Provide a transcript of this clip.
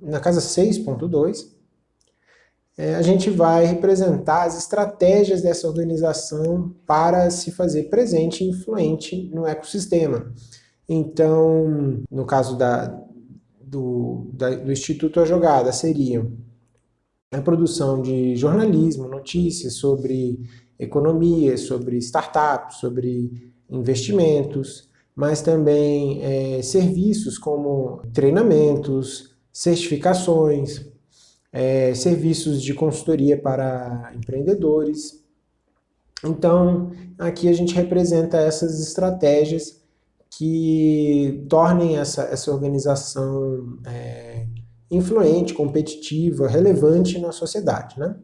Na casa 6.2, é, a gente vai representar as estratégias dessa organização para se fazer presente e influente no ecossistema. Então, no caso da, do, da, do Instituto A Jogada, seriam a produção de jornalismo, notícias sobre economia, sobre startups, sobre investimentos, mas também é, serviços como treinamentos, certificações, é, serviços de consultoria para empreendedores. Então, aqui a gente representa essas estratégias que tornem essa, essa organização é, influente, competitiva, relevante na sociedade. Né?